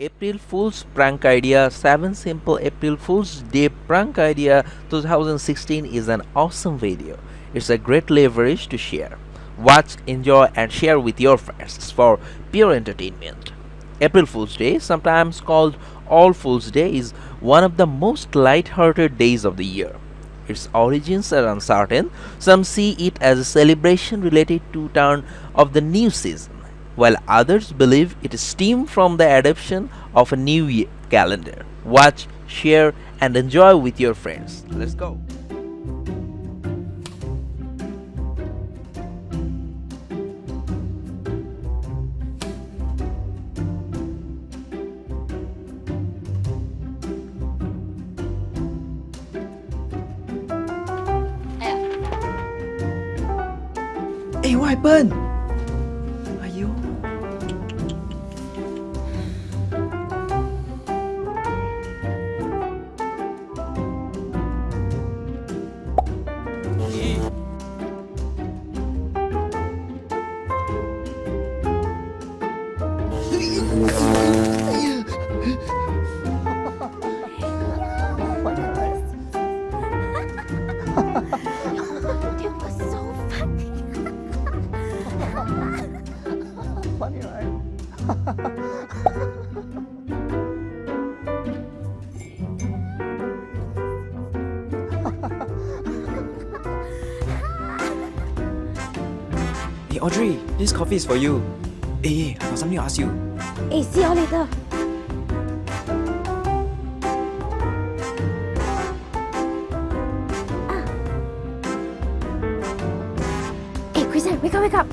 April Fool's prank idea 7 simple April Fool's Day prank idea 2016 is an awesome video. It's a great leverage to share. Watch, enjoy and share with your friends for pure entertainment. April Fool's Day, sometimes called All Fool's Day, is one of the most light-hearted days of the year. Its origins are uncertain. Some see it as a celebration related to turn of the new season while others believe it stemmed from the adoption of a new year calendar. Watch, share and enjoy with your friends. Let's go. Hey, what? Hey Audrey, this coffee is for you. Hey, hey, I got something to ask you. Hey, see you later. Ah. Eh, hey, Krisan, wake up, wake up.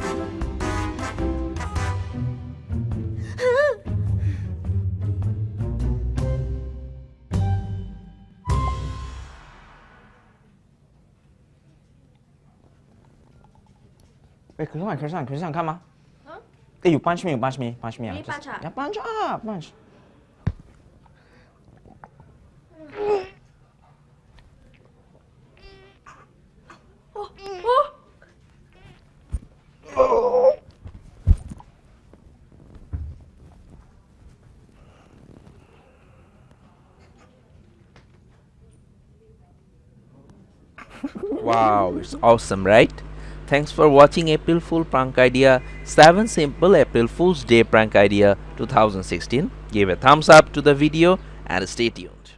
Eh, Krisan, Krisan, Krisan, 看吗？Hey, you punch me, you punch me, punch me. Really punch ah? Yeah, punch ah, punch. wow, it's awesome, right? Thanks for watching April Fool Prank Idea 7 Simple April Fool's Day Prank Idea 2016. Give a thumbs up to the video and stay tuned.